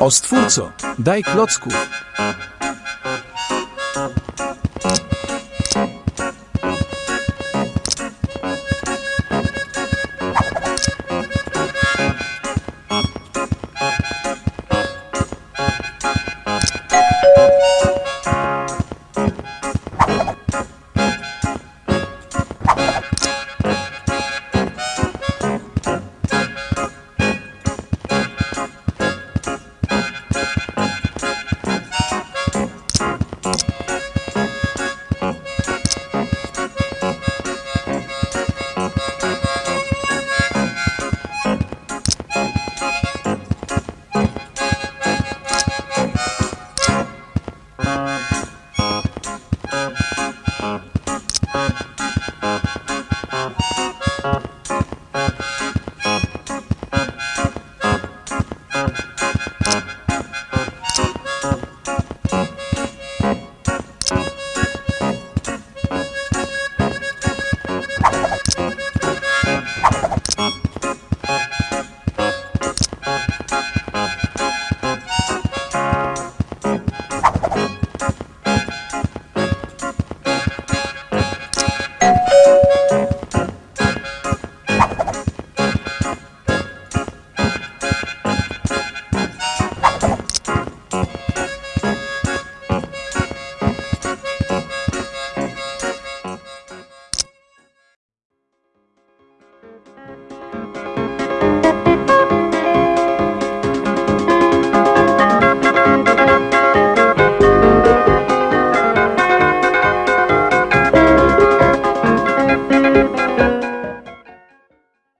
O stwórco, daj klocków. Thank and